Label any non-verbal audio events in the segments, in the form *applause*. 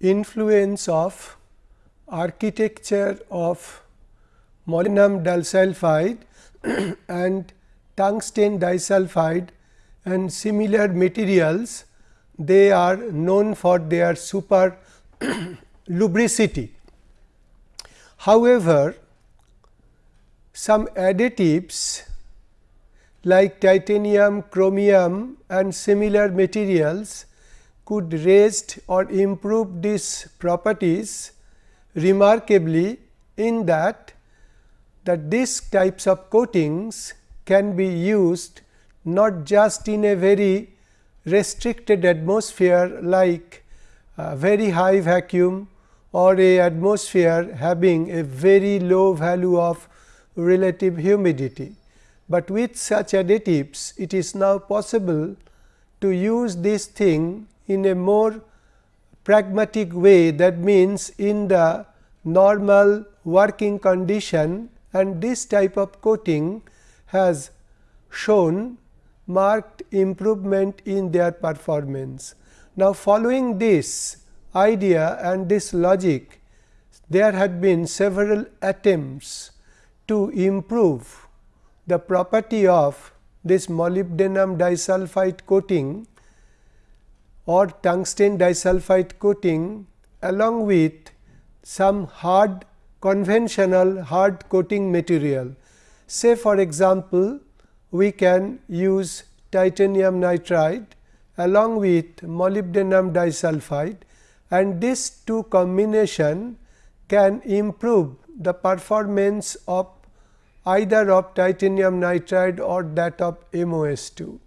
Influence of architecture of molybdenum disulfide *clears throat* and tungsten disulfide and similar materials they are known for their super *clears throat* lubricity. However, some additives like titanium, chromium and similar materials could raise or improve these properties remarkably in that that these types of coatings can be used not just in a very restricted atmosphere like a very high vacuum or a atmosphere having a very low value of relative humidity. But with such additives it is now possible to use this thing in a more pragmatic way that means in the normal working condition and this type of coating has shown marked improvement in their performance. Now, following this idea and this logic, there had been several attempts to improve the property of this molybdenum disulfide coating or tungsten disulfide coating along with some hard conventional hard coating material. Say for example, we can use titanium nitride along with molybdenum disulfide and this two combination can improve the performance of either of titanium nitride or that of MOS2.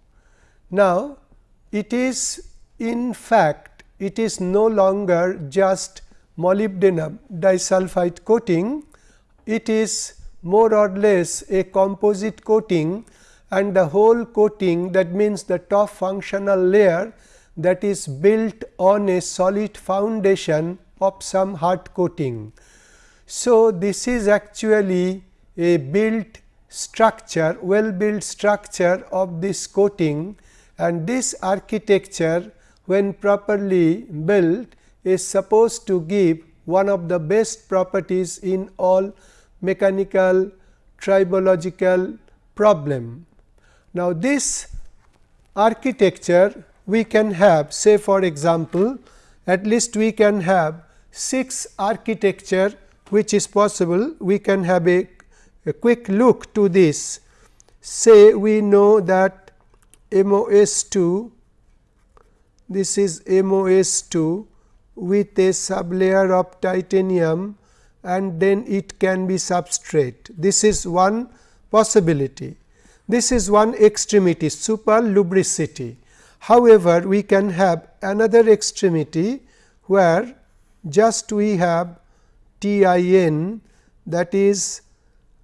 Now, it is in fact, it is no longer just molybdenum disulfide coating, it is more or less a composite coating and the whole coating that means the top functional layer that is built on a solid foundation of some hard coating. So, this is actually a built structure well built structure of this coating and this architecture when properly built is supposed to give one of the best properties in all mechanical tribological problem. Now, this architecture we can have say for example, at least we can have 6 architecture which is possible. We can have a, a quick look to this. Say we know that MOS2, this is MOS2 with a sublayer of titanium and then it can be substrate. This is one possibility. This is one extremity super lubricity. However, we can have another extremity where just we have TIN that is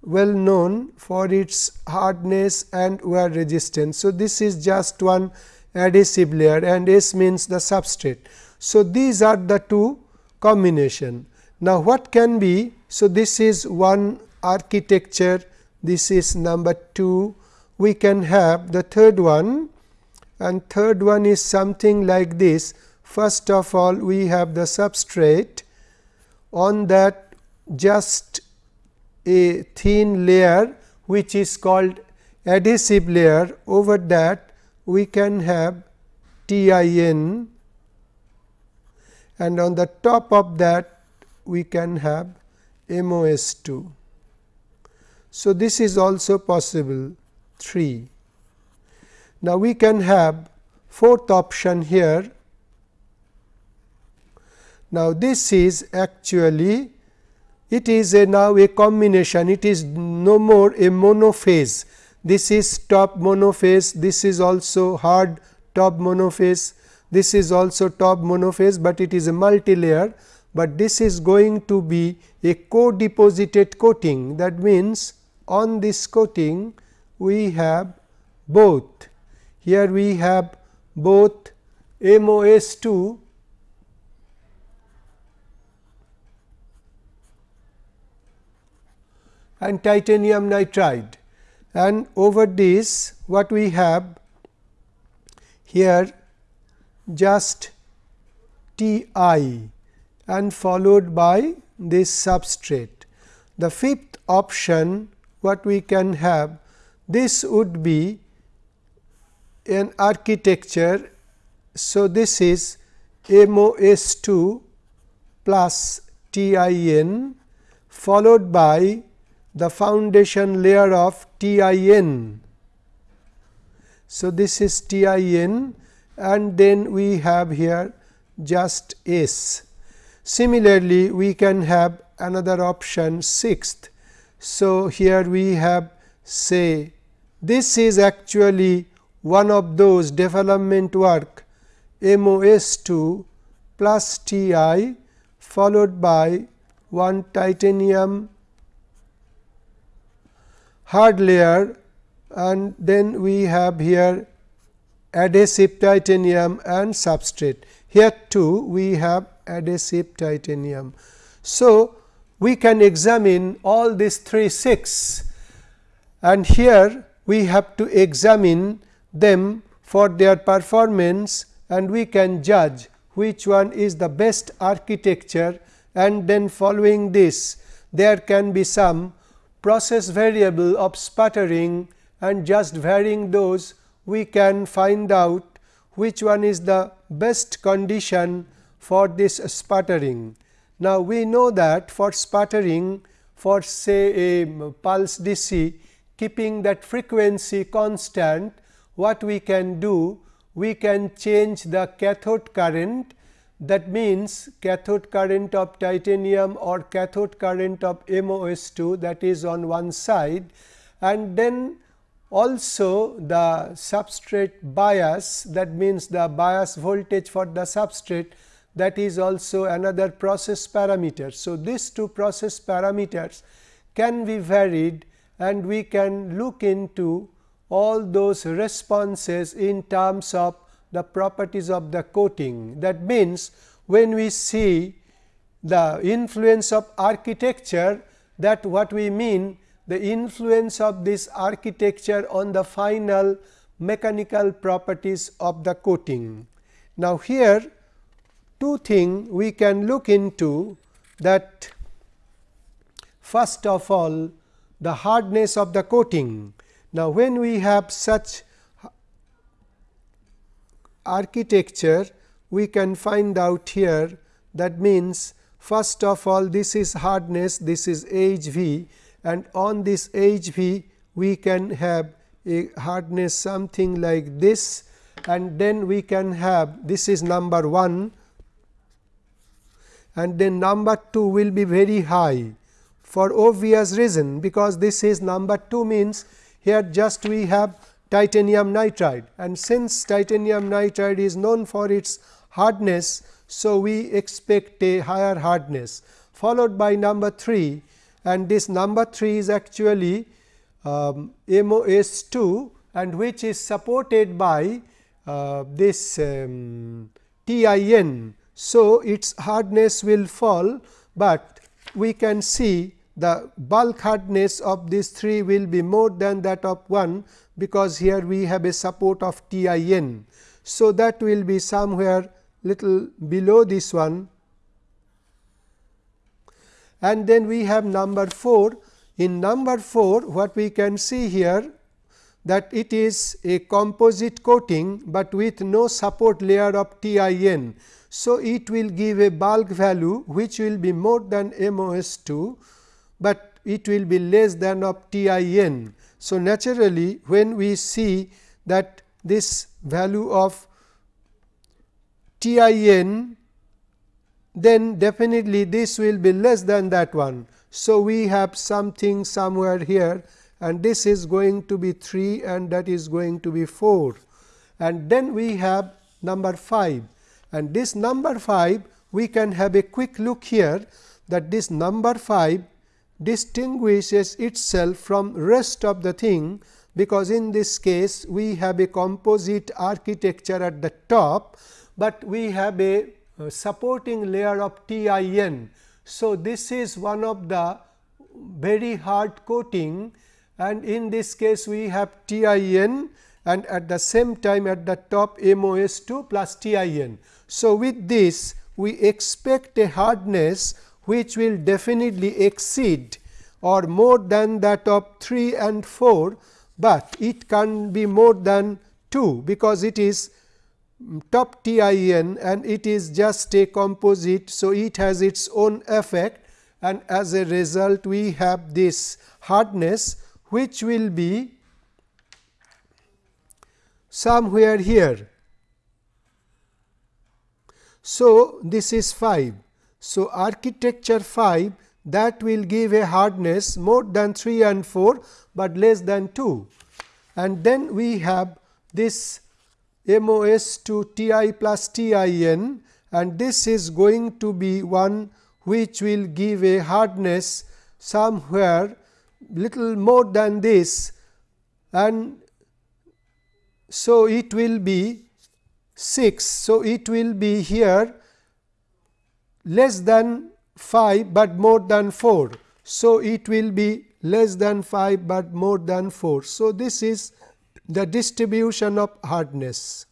well known for its hardness and wear resistance. So, this is just one adhesive layer and S means the substrate. So, these are the two combination. Now, what can be? So, this is one architecture, this is number 2 we can have the third one and third one is something like this. First of all, we have the substrate on that just a thin layer which is called adhesive layer over that we can have TIN and on the top of that we can have MOS2. So, this is also possible 3. Now, we can have fourth option here. Now, this is actually it is a now a combination it is no more a monophase. This is top monophase, this is also hard top monophase, this is also top monophase, but it is a multi-layer, but this is going to be a co-deposited coating. That means on this coating we have both. Here we have both MOS2 and titanium nitride and over this what we have here just T i and followed by this substrate. The fifth option what we can have this would be an architecture. So, this is MOS 2 plus TIN followed by the foundation layer of TIN. So, this is TIN and then we have here just S. Similarly, we can have another option sixth. So, here we have say this is actually one of those development work MOS 2 plus T i followed by one titanium hard layer and then we have here adhesive titanium and substrate. Here too we have adhesive titanium. So, we can examine all these three 6 and here we have to examine them for their performance and we can judge which one is the best architecture and then following this there can be some process variable of sputtering and just varying those we can find out which one is the best condition for this sputtering. Now, we know that for sputtering for say a pulse DC keeping that frequency constant what we can do we can change the cathode current that means cathode current of titanium or cathode current of MOS2 that is on one side and then also the substrate bias that means the bias voltage for the substrate that is also another process parameter. So, these two process parameters can be varied and we can look into all those responses in terms of the properties of the coating. That means, when we see the influence of architecture that what we mean the influence of this architecture on the final mechanical properties of the coating. Now, here two things we can look into that first of all the hardness of the coating. Now, when we have such architecture we can find out here. That means first of all this is hardness this is HV and on this HV we can have a hardness something like this and then we can have this is number 1 and then number 2 will be very high for obvious reason because this is number 2 means here just we have titanium nitride and since titanium nitride is known for its hardness. So, we expect a higher hardness followed by number 3 and this number 3 is actually um, MOS 2 and which is supported by uh, this um, TIN. So, its hardness will fall, but we can see the bulk hardness of these 3 will be more than that of 1 because here we have a support of TIN. So, that will be somewhere little below this one and then we have number 4. In number 4 what we can see here that it is a composite coating, but with no support layer of TIN. So, it will give a bulk value which will be more than MOS 2, but it will be less than of TIN. So, naturally when we see that this value of TIN then definitely this will be less than that one. So, we have something somewhere here and this is going to be 3 and that is going to be 4 and then we have number 5 and this number 5 we can have a quick look here that this number 5 distinguishes itself from rest of the thing because in this case we have a composite architecture at the top, but we have a uh, supporting layer of TIN. So, this is one of the very hard coating and in this case we have TIN and at the same time at the top MOS 2 plus TIN. So, with this we expect a hardness which will definitely exceed or more than that of 3 and 4, but it can be more than 2 because it is top TIN and it is just a composite. So, it has its own effect and as a result we have this hardness which will be somewhere here. So, this is 5. So, architecture 5 that will give a hardness more than 3 and 4, but less than 2 and then we have this MOS 2 Ti plus Tin and this is going to be one which will give a hardness somewhere little more than this and so it will be 6. So, it will be here less than 5, but more than 4. So, it will be less than 5, but more than 4. So, this is the distribution of hardness.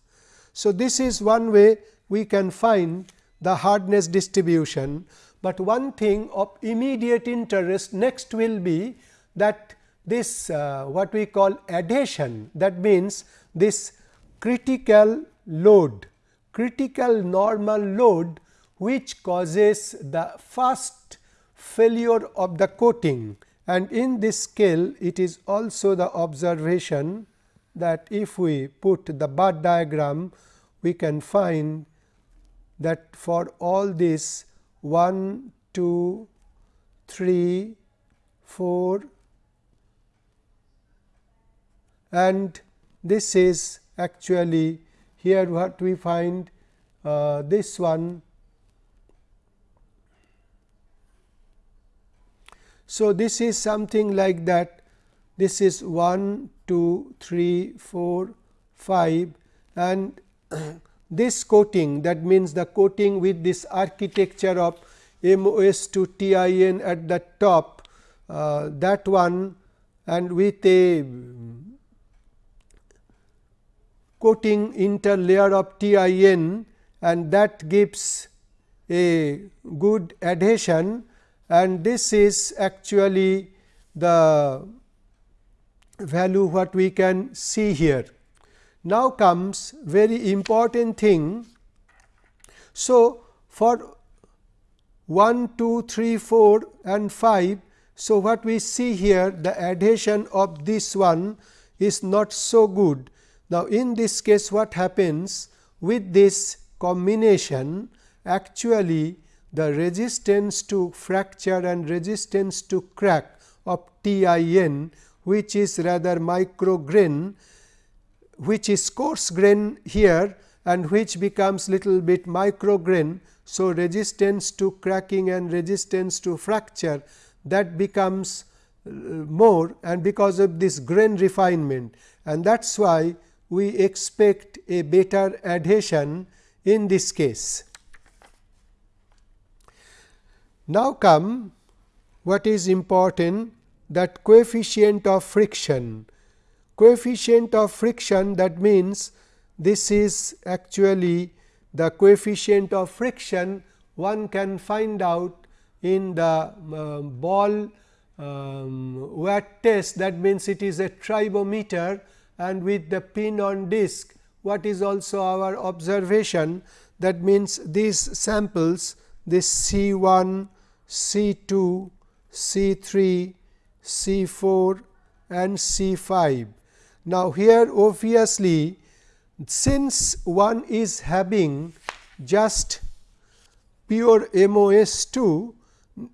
So, this is one way we can find the hardness distribution, but one thing of immediate interest next will be that this uh, what we call adhesion that means this critical load critical normal load which causes the first failure of the coating and in this scale it is also the observation that if we put the bar diagram we can find that for all this 1, 2, 3, 4 and this is actually here what we find uh, this one. So, this is something like that. This is 1, 2, 3, 4, 5 and *clears throat* this coating that means the coating with this architecture of MOS 2 TIN at the top uh, that one and with a coating interlayer of TIN and that gives a good adhesion and this is actually the value what we can see here. Now comes very important thing. So, for 1, 2, 3, 4 and 5. So, what we see here the adhesion of this one is not so good now, in this case what happens with this combination actually the resistance to fracture and resistance to crack of TIN which is rather micro grain which is coarse grain here and which becomes little bit micro grain. So, resistance to cracking and resistance to fracture that becomes uh, more and because of this grain refinement and that is why we expect a better adhesion in this case. Now come what is important that coefficient of friction. Coefficient of friction that means this is actually the coefficient of friction one can find out in the uh, ball um, test. That means it is a tribometer and with the pin on disc what is also our observation? That means these samples this C 1, C 2, C 3, C 4 and C 5. Now, here obviously, since one is having just pure MOS 2,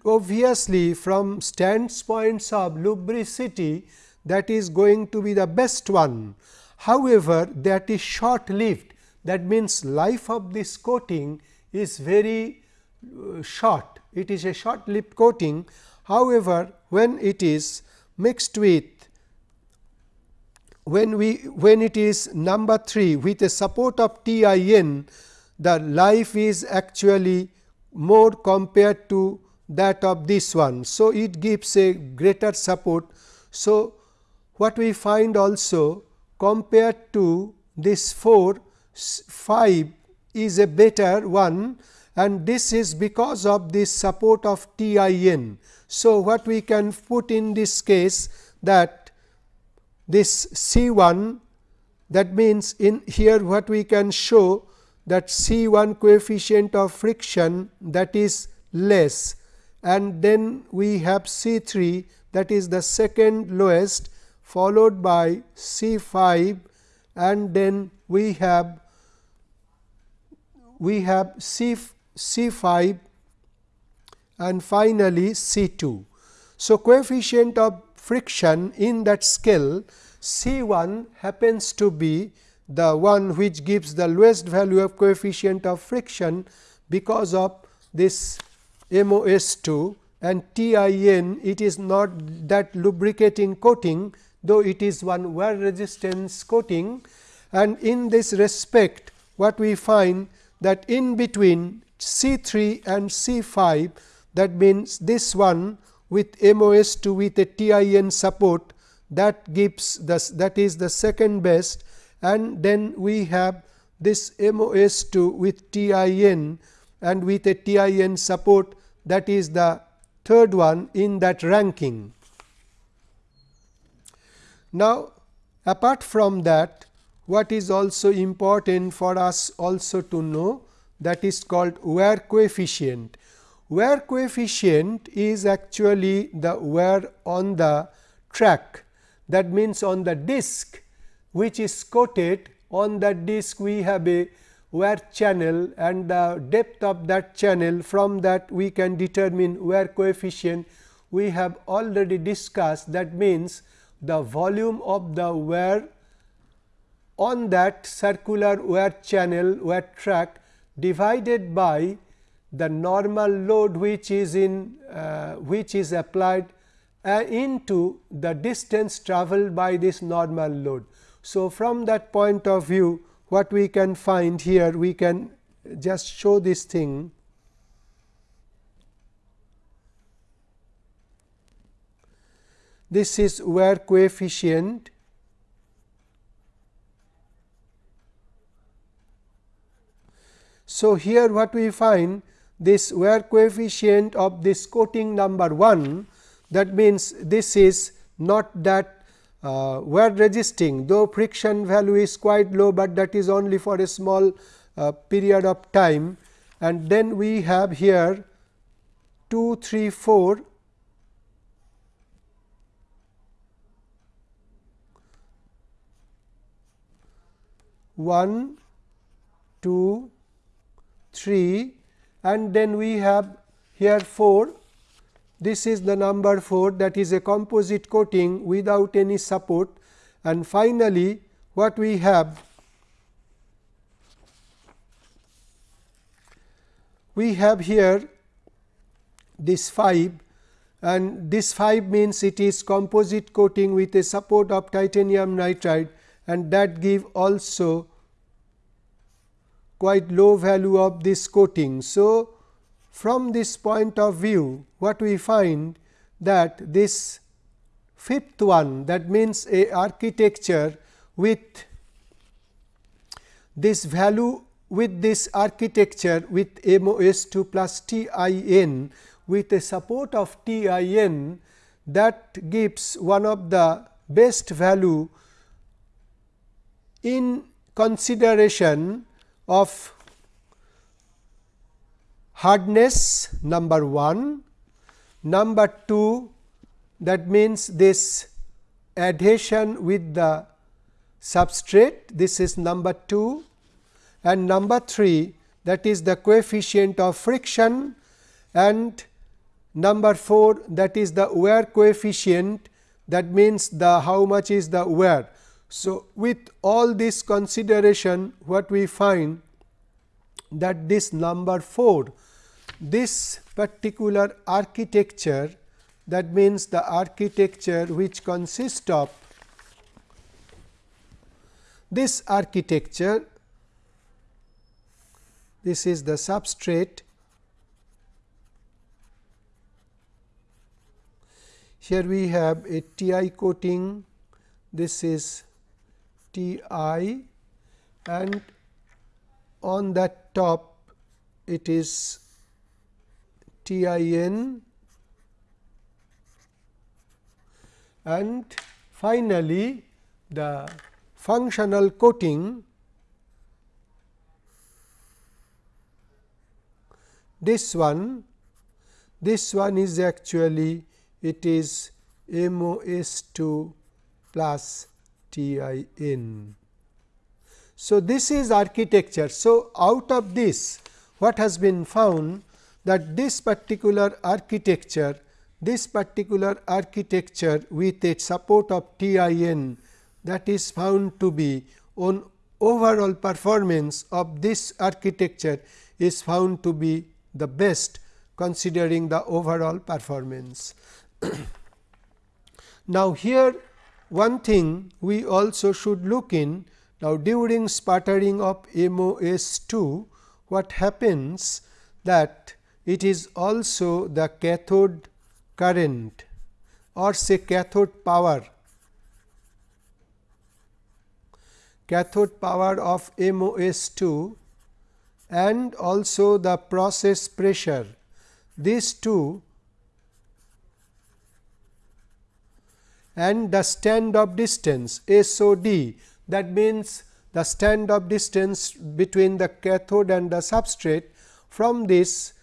obviously from standpoints of lubricity that is going to be the best one. However, that is short lived that means life of this coating is very uh, short it is a short lived coating. However, when it is mixed with when we when it is number 3 with a support of TIN the life is actually more compared to that of this one. So, it gives a greater support. So, what we find also compared to this 4, 5 is a better one and this is because of this support of TIN. So, what we can put in this case that this C 1 that means in here what we can show that C 1 coefficient of friction that is less and then we have C 3 that is the second lowest followed by C 5 and then we have we have C C 5 and finally, C 2. So, coefficient of friction in that scale C 1 happens to be the one which gives the lowest value of coefficient of friction because of this MOS 2 and TIN it is not that lubricating coating though it is one wear resistance coating and in this respect what we find that in between C 3 and C 5 that means this one with MOS 2 with a TIN support that gives the that is the second best and then we have this MOS 2 with TIN and with a TIN support that is the third one in that ranking. Now, apart from that what is also important for us also to know that is called wear coefficient. Wear coefficient is actually the wear on the track. That means on the disc which is coated. On that disc we have a wear channel and the depth of that channel. From that we can determine wear coefficient. We have already discussed. That means the volume of the wear on that circular wear channel wear track divided by the normal load which is in uh, which is applied uh, into the distance travelled by this normal load. So, from that point of view what we can find here we can just show this thing this is wear coefficient So, here what we find this wear coefficient of this coating number 1 that means this is not that uh, wear resisting though friction value is quite low, but that is only for a small uh, period of time. And then we have here 2 3 4 1 2 3 and then we have here 4 this is the number 4 that is a composite coating without any support. And finally, what we have we have here this 5 and this 5 means it is composite coating with a support of titanium nitride. And that give also quite low value of this coating. So, from this point of view what we find that this fifth one that means a architecture with this value with this architecture with MOS 2 plus TIN with a support of TIN that gives one of the best value in consideration of hardness number 1, number 2 that means this adhesion with the substrate this is number 2 and number 3 that is the coefficient of friction. And number 4 that is the wear coefficient. That means the how much is the wear so, with all this consideration what we find that this number 4 this particular architecture that means the architecture which consists of this architecture this is the substrate. Here we have a TI coating. This is T i and on that top it is TIN and finally, the functional coating. This one this one is actually it is MOS2 plus TIN. So, this is architecture. So, out of this what has been found that this particular architecture this particular architecture with its support of TIN that is found to be on overall performance of this architecture is found to be the best considering the overall performance. *clears throat* now, here one thing we also should look in. Now during sputtering of MOS2 what happens that it is also the cathode current or say cathode power. Cathode power of MOS2 and also the process pressure. These two and the stand off distance SOD that means the stand off distance between the cathode and the substrate. From this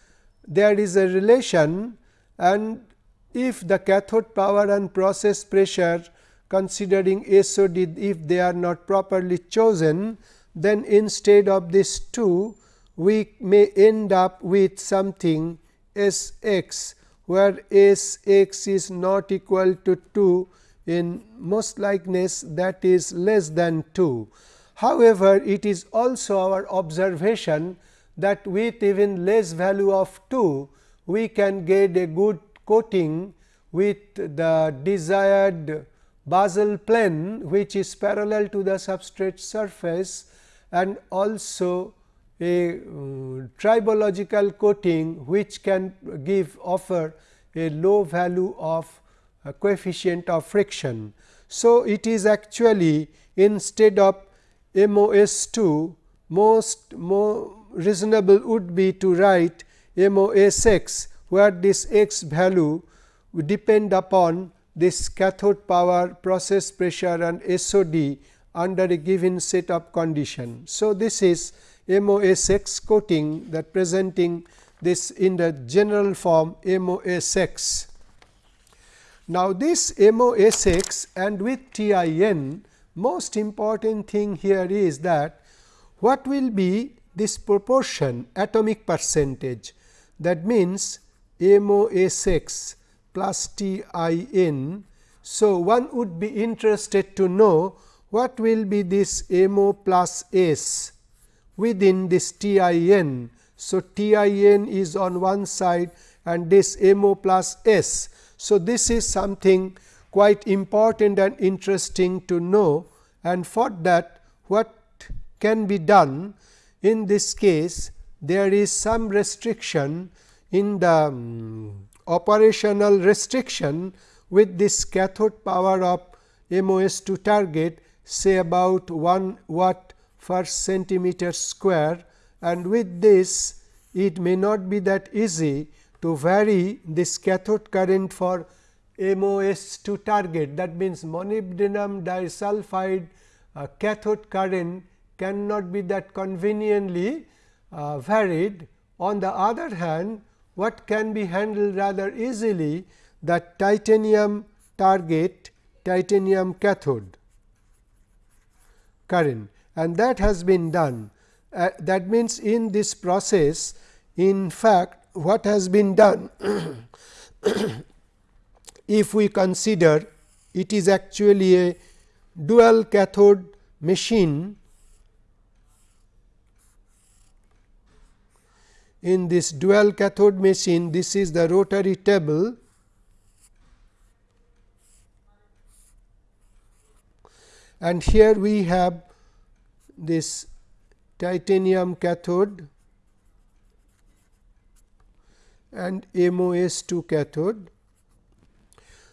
there is a relation and if the cathode power and process pressure considering SOD if they are not properly chosen then instead of this 2 we may end up with something S x where S x is not equal to 2 in most likeness that is less than 2. However, it is also our observation that with even less value of 2 we can get a good coating with the desired basal plane which is parallel to the substrate surface and also a uh, tribological coating which can give offer a low value of coefficient of friction. So, it is actually instead of MOS2 most more reasonable would be to write MOSX where this x value would depend upon this cathode power process pressure and SOD under a given set of condition. So, this is MOS MOSX coating that presenting this in the general form MOSX. Now, this MOSX and with TIN most important thing here is that what will be this proportion atomic percentage that means MOSX plus TIN. So, one would be interested to know what will be this MO plus S within this TIN. So, TIN is on one side and this MO plus S. So, this is something quite important and interesting to know. And for that what can be done? In this case there is some restriction in the um, operational restriction with this cathode power of MOS 2 target say about 1 watt per centimeter square. And with this it may not be that easy to vary this cathode current for MOS 2 target that means molybdenum disulfide uh, cathode current cannot be that conveniently uh, varied. On the other hand, what can be handled rather easily that titanium target titanium cathode current and that has been done. Uh, that means, in this process in fact, what has been done *clears throat* if we consider it is actually a dual cathode machine in this dual cathode machine this is the rotary table and here we have this titanium cathode and MOS2 cathode.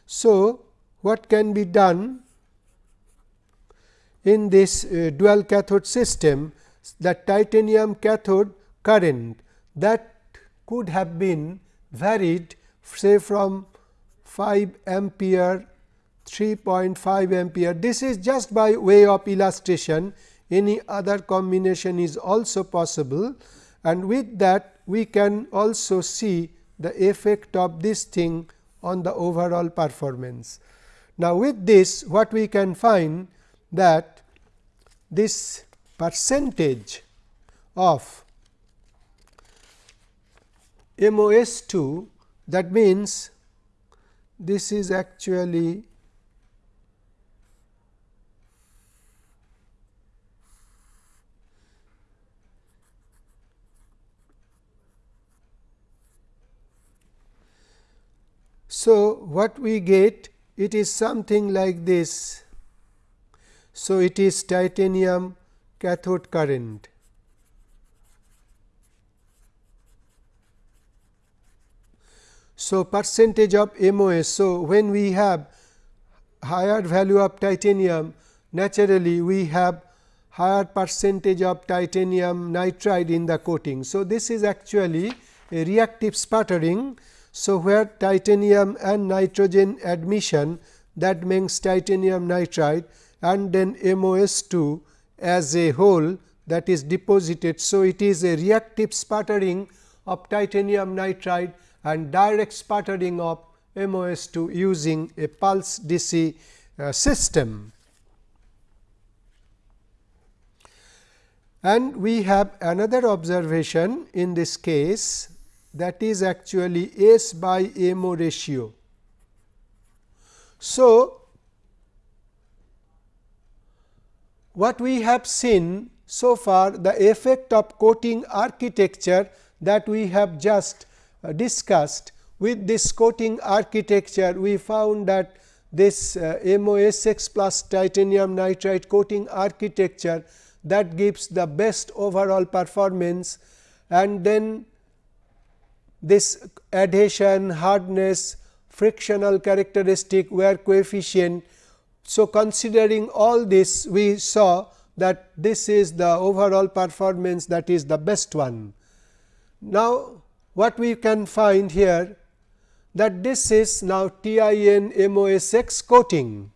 So, what can be done in this uh, dual cathode system the titanium cathode current that could have been varied say from 5 ampere 3.5 ampere. This is just by way of illustration any other combination is also possible and with that we can also see the effect of this thing on the overall performance. Now, with this what we can find that this percentage of MOS2 that means this is actually So, what we get it is something like this. So, it is titanium cathode current. So, percentage of MOS. So, when we have higher value of titanium naturally we have higher percentage of titanium nitride in the coating. So, this is actually a reactive sputtering so, where titanium and nitrogen admission that means titanium nitride and then MOS2 as a whole that is deposited. So, it is a reactive sputtering of titanium nitride and direct sputtering of MOS2 using a pulse DC uh, system. And we have another observation in this case that is actually S by MO ratio. So, what we have seen so far the effect of coating architecture that we have just uh, discussed with this coating architecture we found that this uh, MOSX plus titanium nitride coating architecture that gives the best overall performance and then this adhesion, hardness, frictional characteristic, wear coefficient. So, considering all this we saw that this is the overall performance that is the best one. Now, what we can find here that this is now TIN MOSX coating.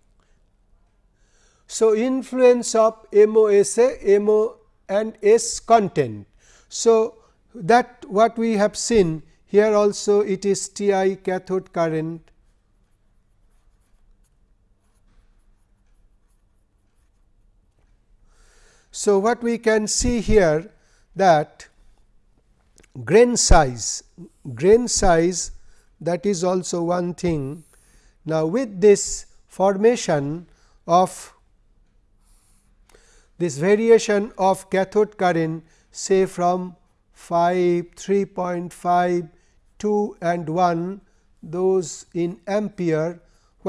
So, influence of MOSA, MO and S content. So, that what we have seen here also it is T i cathode current So, what we can see here that grain size, grain size that is also one thing. Now, with this formation of this variation of cathode current say from 5, 3.5 2 and 1 those in ampere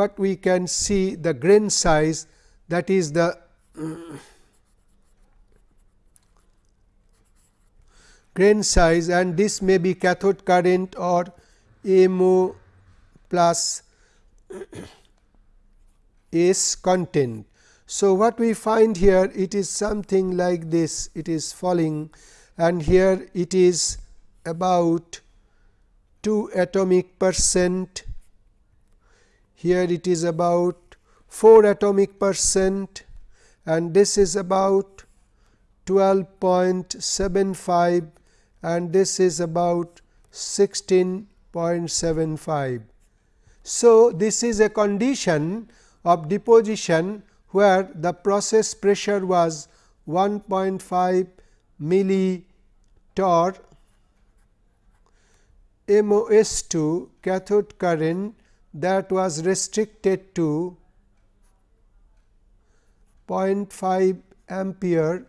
what we can see the grain size that is the *clears throat* grain size and this may be cathode current or MO plus *clears throat* S content. So, what we find here it is something like this it is falling and here it is about 2 atomic percent, here it is about 4 atomic percent and this is about 12.75 and this is about 16.75. So, this is a condition of deposition where the process pressure was 1.5 millitorr MOS2 cathode current that was restricted to 0.5 ampere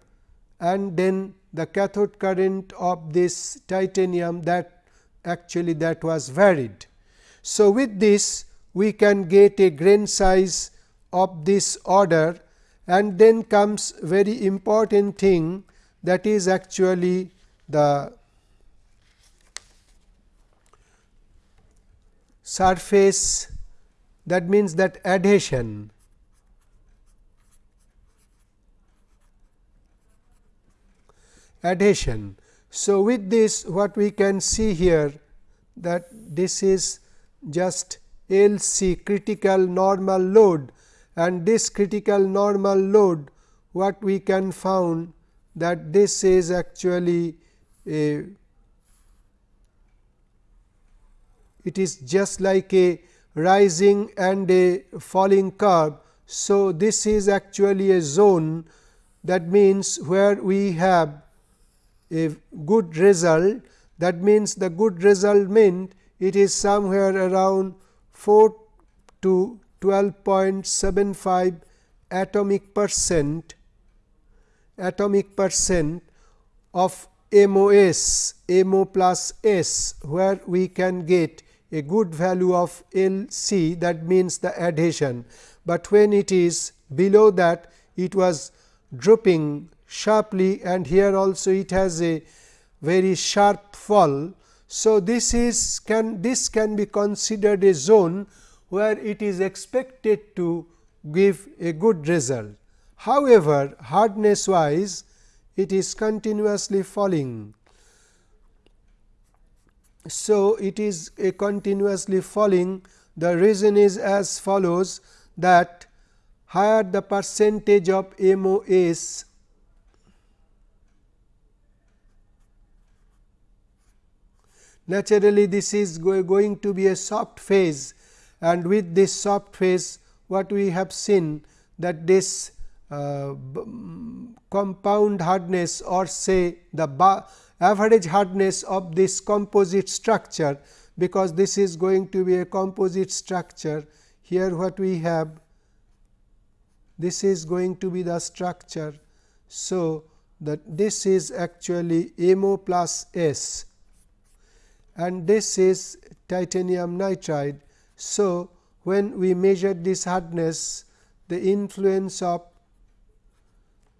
and then the cathode current of this titanium that actually that was varied. So, with this we can get a grain size of this order and then comes very important thing that is actually the surface that means that adhesion adhesion. So, with this what we can see here that this is just L C critical normal load and this critical normal load what we can found that this is actually a it is just like a rising and a falling curve. So, this is actually a zone that means where we have a good result that means the good result meant it is somewhere around 4 to 12.75 atomic percent atomic percent of MOS, MO plus S, where we can get a good value of LC that means the adhesion, but when it is below that it was dropping sharply and here also it has a very sharp fall. So, this is can this can be considered a zone where it is expected to give a good result. However, hardness wise it is continuously falling. So, it is a continuously falling. The reason is as follows that higher the percentage of MOS naturally this is going to be a soft phase. And with this soft phase what we have seen that this uh, compound hardness or say the average hardness of this composite structure, because this is going to be a composite structure. Here what we have this is going to be the structure. So, that this is actually MO plus S and this is titanium nitride. So, when we measure this hardness the influence of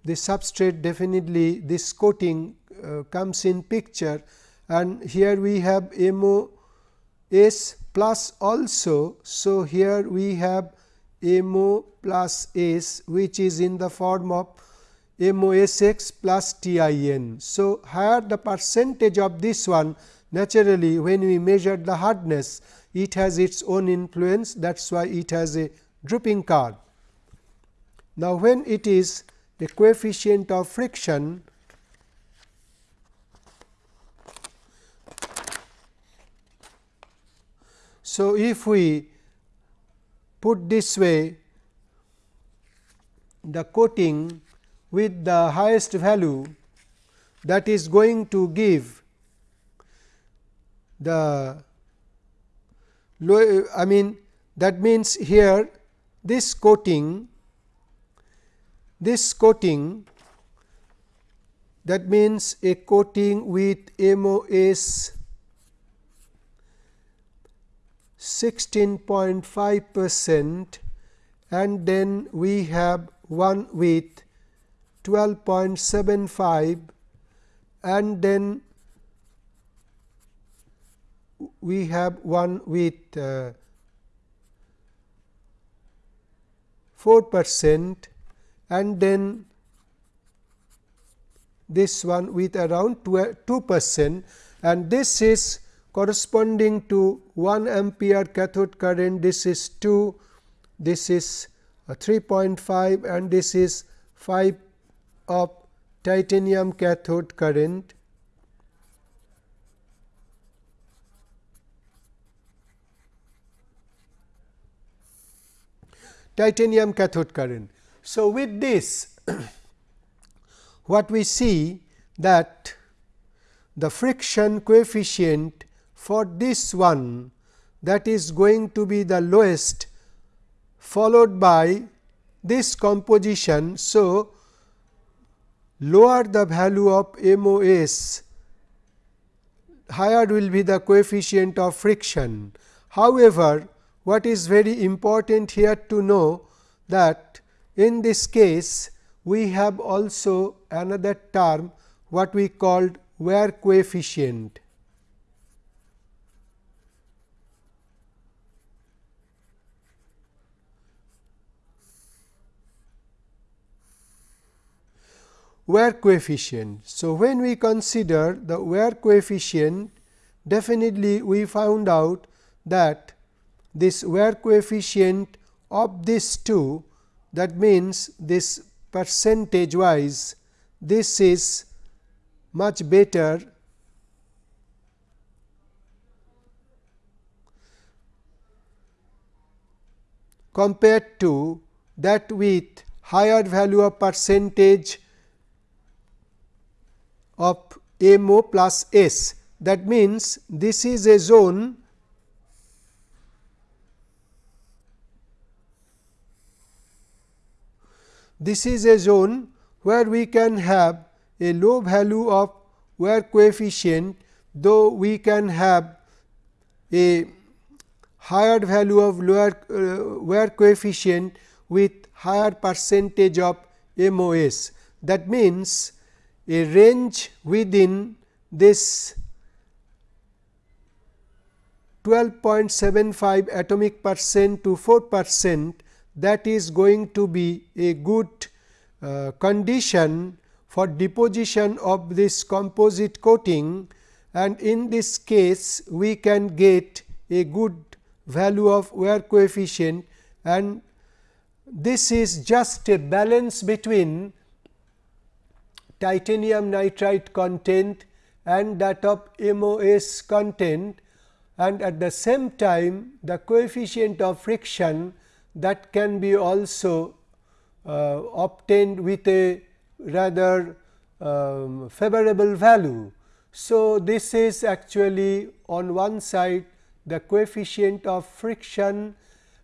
the substrate definitely this coating uh, comes in picture and here we have MOS plus also. So, here we have MO plus S which is in the form of MOSX plus TIN. So, higher the percentage of this one naturally when we measure the hardness it has its own influence that is why it has a drooping curve. Now, when it is the coefficient of friction So, if we put this way the coating with the highest value that is going to give the low I mean that means here this coating this coating that means a coating with MOS 16.5 percent and then we have one with 12.75 and then we have one with uh, 4 percent and then this one with around 2 percent. And this is corresponding to 1 ampere cathode current. This is 2 this is 3.5 and this is 5 of titanium cathode current. Titanium cathode current. So, with this *clears throat* what we see that the friction coefficient for this one that is going to be the lowest followed by this composition. So, lower the value of MOS higher will be the coefficient of friction. However, what is very important here to know that in this case we have also another term what we called wear coefficient. wear coefficient. So, when we consider the wear coefficient definitely we found out that this wear coefficient of this two that means this percentage wise this is much better compared to that with higher value of percentage of M o plus S. That means, this is a zone this is a zone where we can have a low value of wear coefficient, though we can have a higher value of lower uh, wear coefficient with higher percentage of MOS. That means, a range within this 12.75 atomic percent to 4 percent that is going to be a good uh, condition for deposition of this composite coating. And in this case we can get a good value of wear coefficient. And this is just a balance between titanium nitride content and that of MOS content. And at the same time the coefficient of friction that can be also uh, obtained with a rather um, favorable value. So, this is actually on one side the coefficient of friction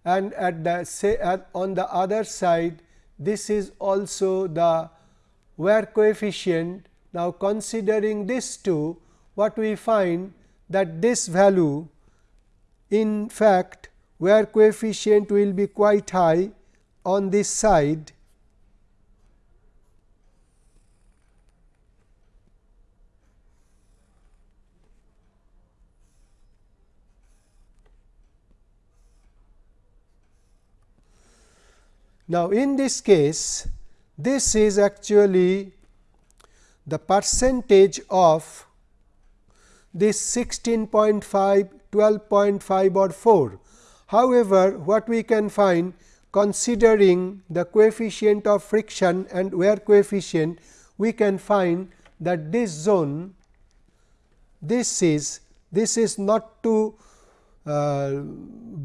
and at the say at on the other side this is also the wear coefficient. Now, considering this two what we find that this value in fact wear coefficient will be quite high on this side Now, in this case this is actually the percentage of this 16.5, 12.5 or 4. However, what we can find considering the coefficient of friction and wear coefficient, we can find that this zone this is this is not too uh,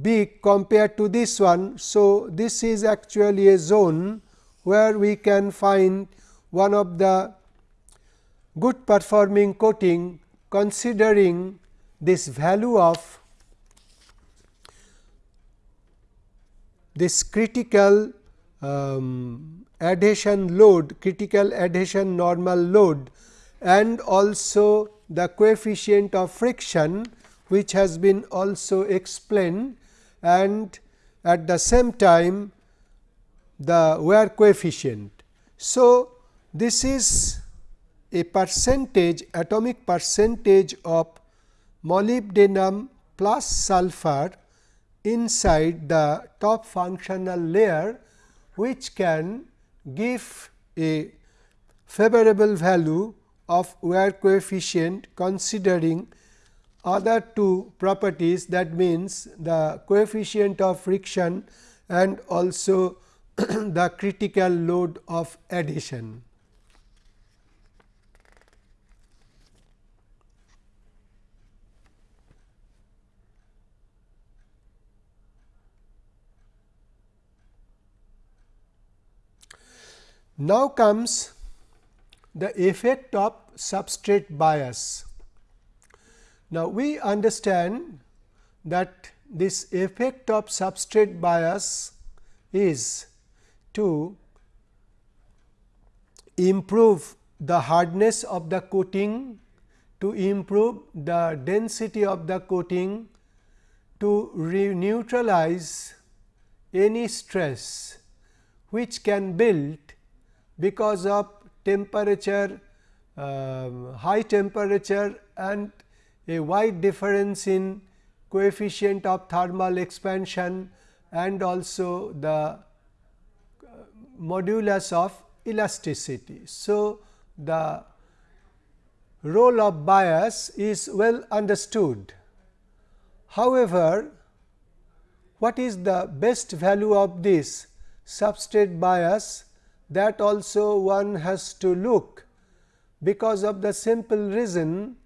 big compared to this one. So, this is actually a zone where we can find one of the good performing coating considering this value of this critical um, adhesion load, critical adhesion normal load and also the coefficient of friction which has been also explained and at the same time the wear coefficient. So, this is a percentage atomic percentage of molybdenum plus sulfur inside the top functional layer which can give a favorable value of wear coefficient considering other two properties that means the coefficient of friction and also *clears throat* the critical load of adhesion. Now comes the effect of substrate bias. Now, we understand that this effect of substrate bias is to improve the hardness of the coating, to improve the density of the coating, to re neutralize any stress which can build because of temperature, uh, high temperature and a wide difference in coefficient of thermal expansion and also the uh, modulus of elasticity. So, the role of bias is well understood. However, what is the best value of this substrate bias that also one has to look because of the simple reason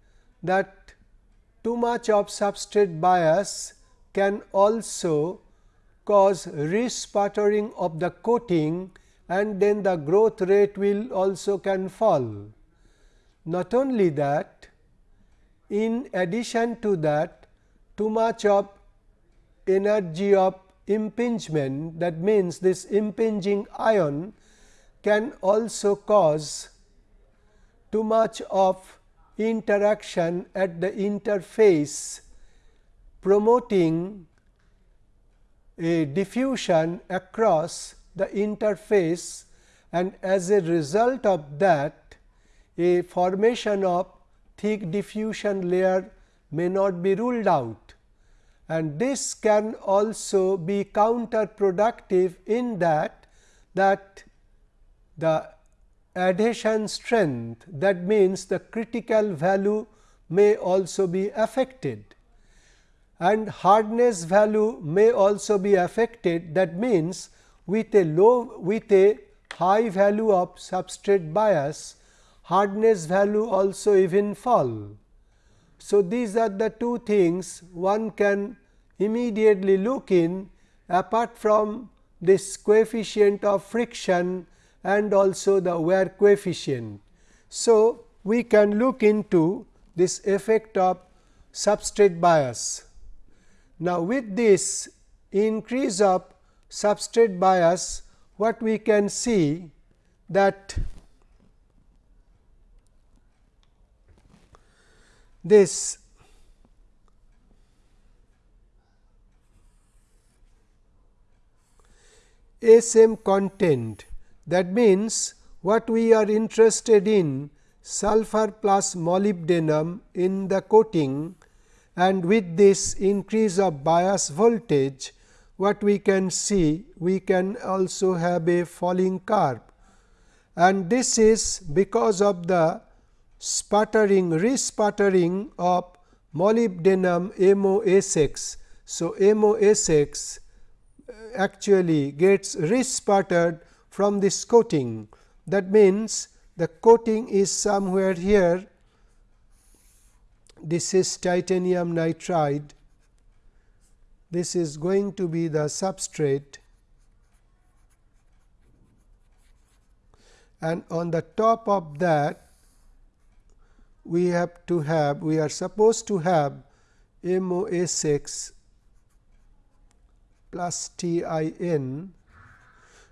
that too much of substrate bias can also cause resputtering of the coating and then the growth rate will also can fall. Not only that, in addition to that too much of energy of impingement that means this impinging ion can also cause too much of interaction at the interface promoting a diffusion across the interface and as a result of that a formation of thick diffusion layer may not be ruled out. And this can also be counterproductive in that that the adhesion strength that means the critical value may also be affected and hardness value may also be affected that means with a low with a high value of substrate bias hardness value also even fall. So, these are the two things one can immediately look in apart from this coefficient of friction and also the wear coefficient. So, we can look into this effect of substrate bias. Now, with this increase of substrate bias what we can see that this SM content that means what we are interested in sulfur plus molybdenum in the coating and with this increase of bias voltage what we can see we can also have a falling curve and this is because of the sputtering resputtering of molybdenum MOSX. So, MOSX uh, actually gets resputtered from this coating. That means the coating is somewhere here. This is titanium nitride. This is going to be the substrate. And on the top of that we have to have we are supposed to have MOSX plus TIN.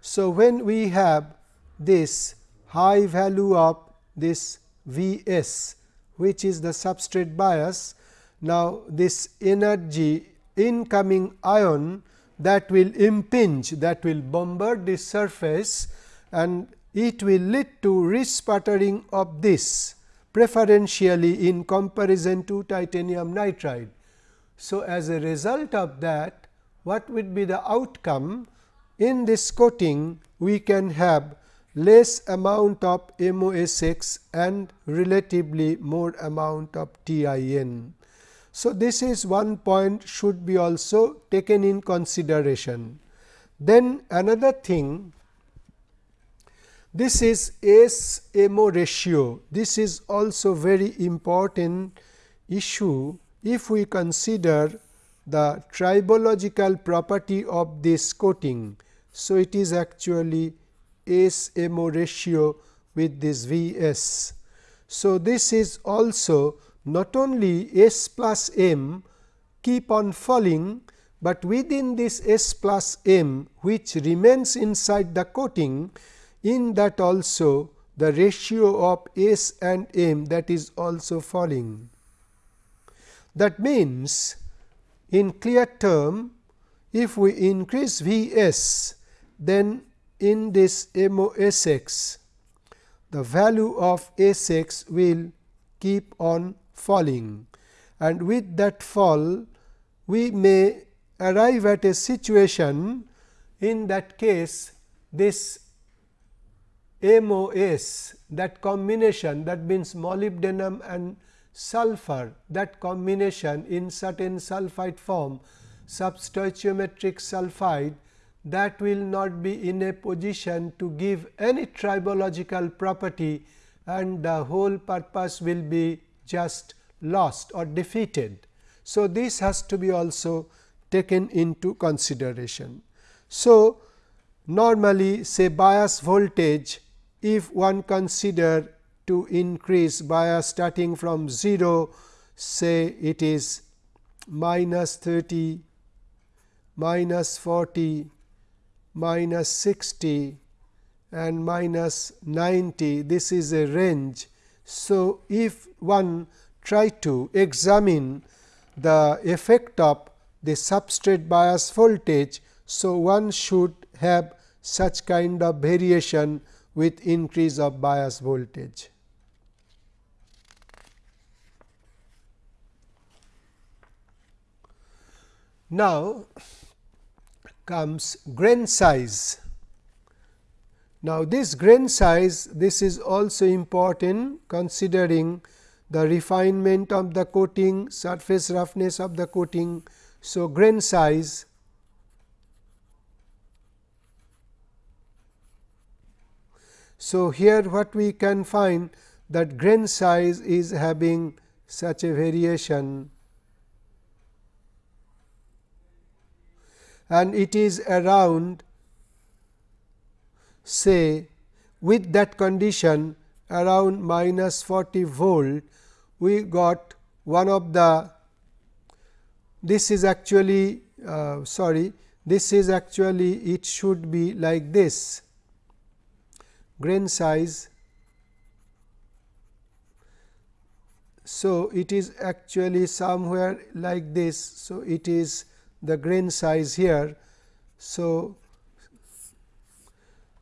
So, when we have this high value of this Vs which is the substrate bias. Now, this energy incoming ion that will impinge that will bombard this surface and it will lead to resputtering of this preferentially in comparison to titanium nitride. So, as a result of that what would be the outcome in this coating we can have less amount of MOSX and relatively more amount of TIN. So, this is one point should be also taken in consideration. Then another thing this is S MO ratio. This is also very important issue if we consider the tribological property of this coating. So, it is actually S MO ratio with this V s. So, this is also not only S plus m keep on falling, but within this S plus m which remains inside the coating in that also the ratio of S and M that is also falling. That means, in clear term if we increase V s then in this MOSX the value of Sx will keep on falling. And with that fall we may arrive at a situation in that case this MOS that combination that means molybdenum and sulfur that combination in certain sulphide form substoichiometric sulphide that will not be in a position to give any tribological property and the whole purpose will be just lost or defeated. So, this has to be also taken into consideration. So, normally say bias voltage if one consider to increase bias starting from 0 say it is minus 30, minus 40, minus 60 and minus 90 this is a range. So, if one try to examine the effect of the substrate bias voltage. So, one should have such kind of variation with increase of bias voltage. Now, comes grain size. Now, this grain size this is also important considering the refinement of the coating, surface roughness of the coating. So, grain size So, here what we can find that grain size is having such a variation and it is around say with that condition around minus 40 volt we got one of the this is actually uh, sorry this is actually it should be like this grain size. So, it is actually somewhere like this. So, it is the grain size here. So,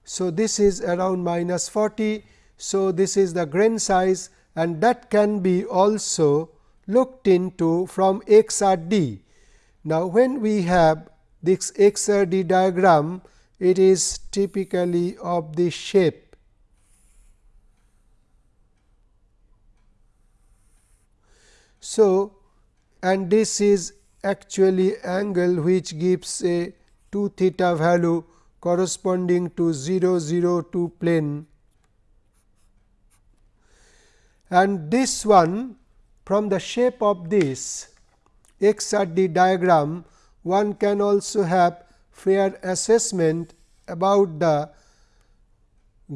so this is around minus 40. So, this is the grain size and that can be also looked into from XRD. Now, when we have this XRD diagram, it is typically of this shape. So, and this is actually angle which gives a 2 theta value corresponding to 0 0 2 plane and this one from the shape of this XRD diagram one can also have fair assessment about the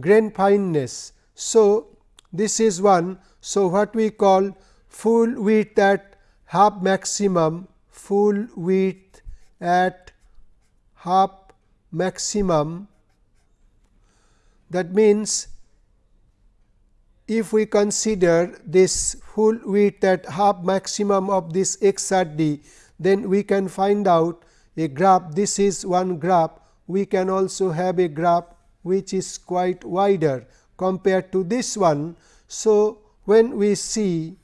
grain fineness. So, this is one. So, what we call full width at half maximum, full width at half maximum that means if we consider this full width at half maximum of this XRD, then we can find out a graph. This is one graph. We can also have a graph which is quite wider compared to this one. So, when we see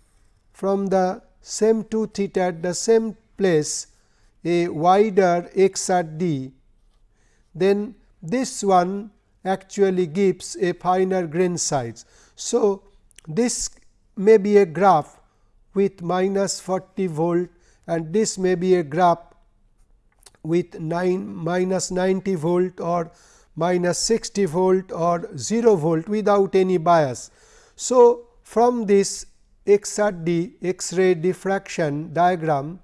from the same 2 theta at the same place a wider XRD, then this one actually gives a finer grain size. So, this may be a graph with minus 40 volt and this may be a graph with 9 minus 90 volt or minus 60 volt or 0 volt without any bias. So, from this XRD X-ray diffraction diagram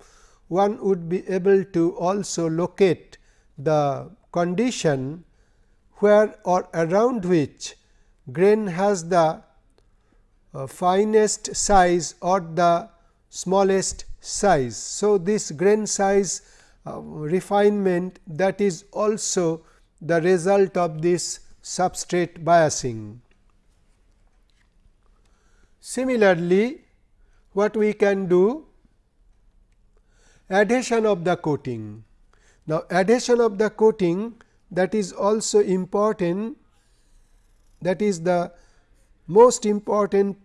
one would be able to also locate the condition where or around which grain has the uh, finest size or the smallest size. So, this grain size uh, refinement that is also the result of this substrate biasing. Similarly, what we can do adhesion of the coating. Now, adhesion of the coating that is also important that is the most important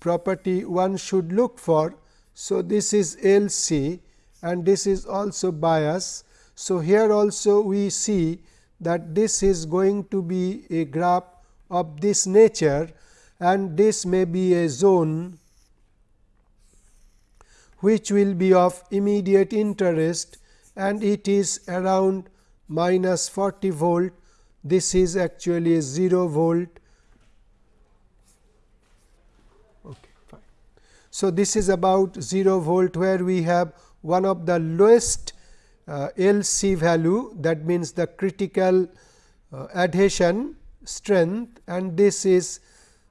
property one should look for. So, this is L C and this is also bias. So, here also we see that this is going to be a graph of this nature and this may be a zone which will be of immediate interest and it is around minus 40 volt. This is actually a 0 volt. Okay, fine. So, this is about 0 volt where we have one of the lowest uh, LC value that means the critical uh, adhesion strength and this is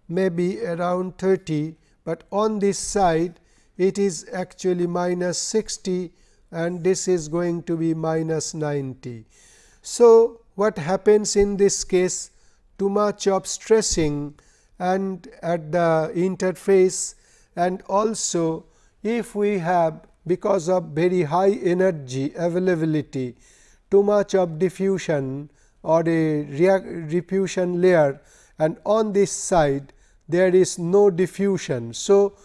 maybe around 30, but on this side it is actually minus 60 and this is going to be minus 90. So, what happens in this case too much of stressing and at the interface and also if we have because of very high energy availability too much of diffusion or a diffusion layer and on this side there is no diffusion. So,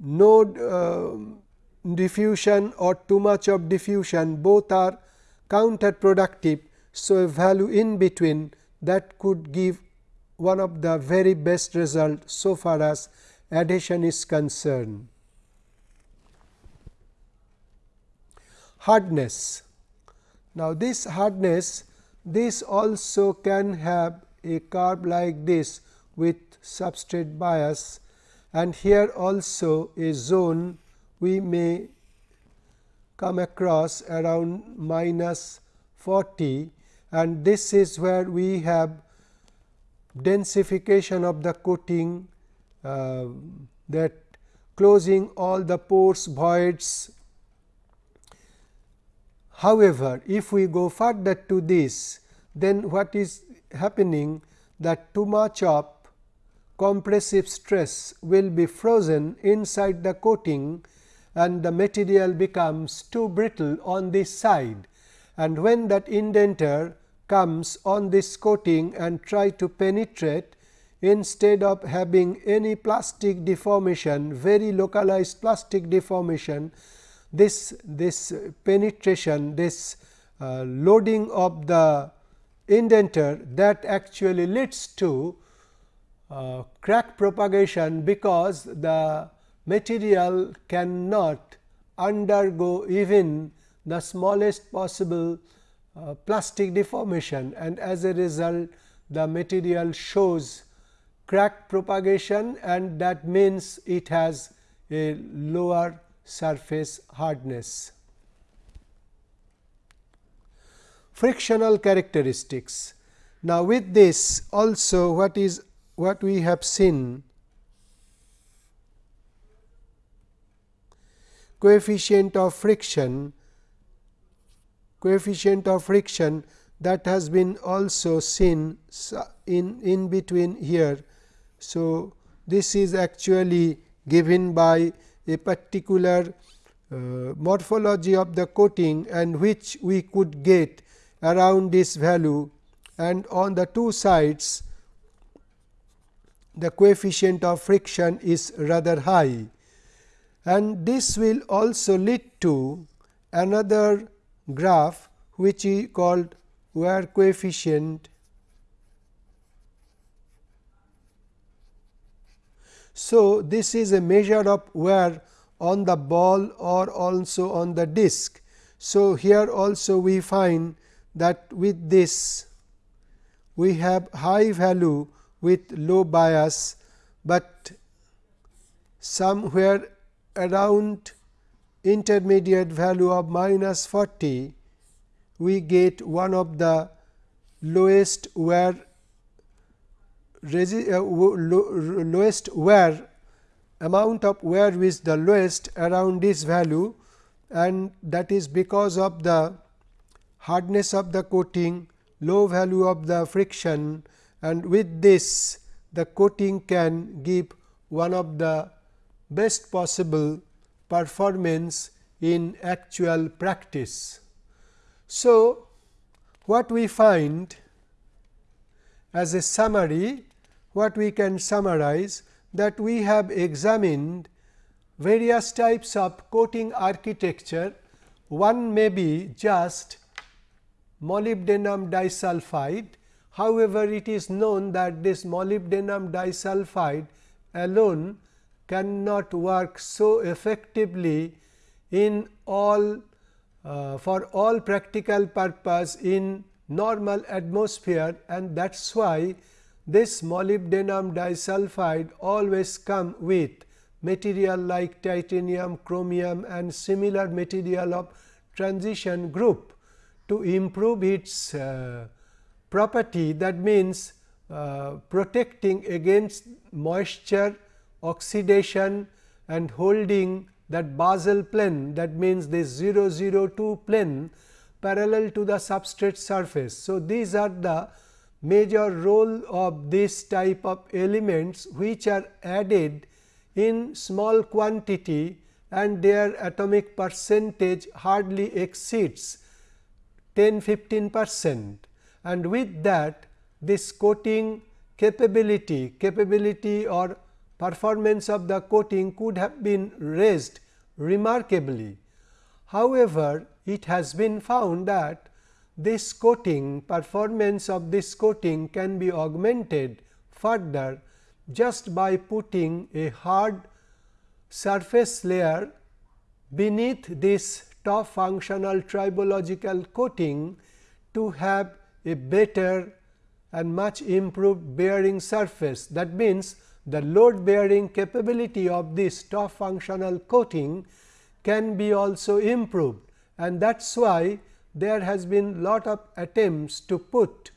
no uh, diffusion or too much of diffusion both are counterproductive. So, a value in between that could give one of the very best result so far as adhesion is concerned. Hardness. Now, this hardness this also can have a curve like this with substrate bias and here also a zone we may come across around minus 40 and this is where we have densification of the coating uh, that closing all the pores voids. However, if we go further to this then what is happening that too much of compressive stress will be frozen inside the coating and the material becomes too brittle on this side. And when that indenter comes on this coating and try to penetrate instead of having any plastic deformation very localized plastic deformation this this penetration this uh, loading of the indenter that actually leads to uh, crack propagation because the material cannot undergo even the smallest possible uh, plastic deformation and as a result the material shows crack propagation and that means it has a lower surface hardness. Frictional characteristics. Now, with this also what is what we have seen coefficient of friction coefficient of friction that has been also seen in in between here. So, this is actually given by a particular uh, morphology of the coating and which we could get around this value and on the two sides the coefficient of friction is rather high and this will also lead to another graph which is called wear coefficient. So, this is a measure of wear on the ball or also on the disc. So, here also we find that with this we have high value with low bias, but somewhere around intermediate value of minus 40 we get one of the lowest wear uh, lowest wear amount of wear is the lowest around this value and that is because of the hardness of the coating, low value of the friction and with this the coating can give one of the best possible performance in actual practice. So, what we find as a summary, what we can summarize that we have examined various types of coating architecture. One may be just molybdenum disulfide However, it is known that this molybdenum disulfide alone cannot work so effectively in all uh, for all practical purpose in normal atmosphere and that is why this molybdenum disulfide always come with material like titanium, chromium and similar material of transition group to improve its uh, property that means uh, protecting against moisture, oxidation and holding that basal plane that means this 002 plane parallel to the substrate surface. So, these are the major role of this type of elements which are added in small quantity and their atomic percentage hardly exceeds 10 15 percent and with that this coating capability capability or performance of the coating could have been raised remarkably. However, it has been found that this coating performance of this coating can be augmented further just by putting a hard surface layer beneath this top functional tribological coating to have a better and much improved bearing surface. That means, the load bearing capability of this top functional coating can be also improved and that is why there has been lot of attempts to put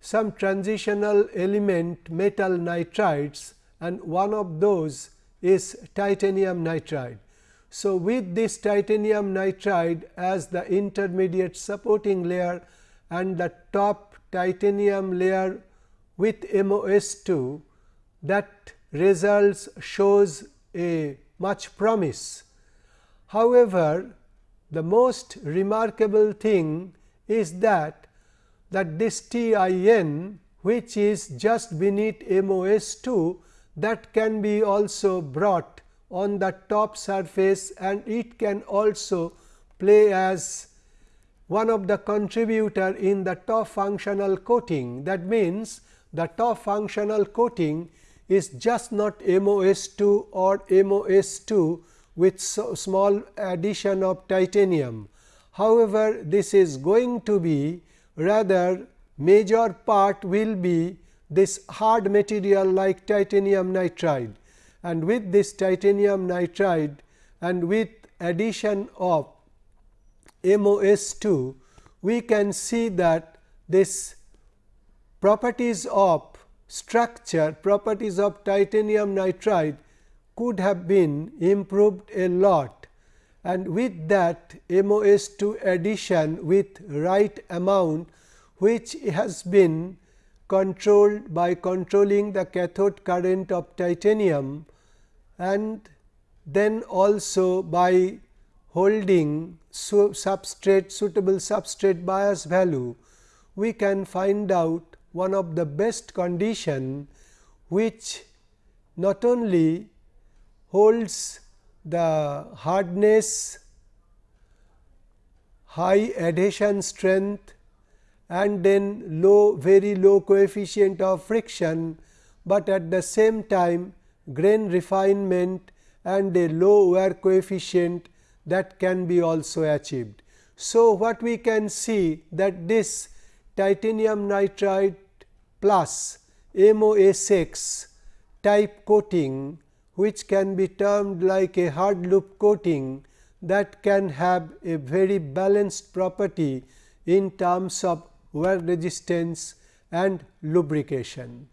some transitional element metal nitrides and one of those is titanium nitride. So, with this titanium nitride as the intermediate supporting layer and the top titanium layer with MOS2 that results shows a much promise. However, the most remarkable thing is that that this TIN which is just beneath MOS2 that can be also brought on the top surface and it can also play as one of the contributor in the top functional coating. That means, the top functional coating is just not MOS2 or MOS2 with so small addition of titanium. However, this is going to be rather major part will be this hard material like titanium nitride and with this titanium nitride and with addition of MOS2 we can see that this properties of structure properties of titanium nitride could have been improved a lot. And with that MOS2 addition with right amount which has been controlled by controlling the cathode current of titanium and then also by holding substrate suitable substrate bias value, we can find out one of the best condition which not only holds the hardness, high adhesion strength and then low very low coefficient of friction, but at the same time grain refinement and a low wear coefficient that can be also achieved. So, what we can see that this titanium nitride plus MOSX type coating which can be termed like a hard lube coating that can have a very balanced property in terms of wear resistance and lubrication.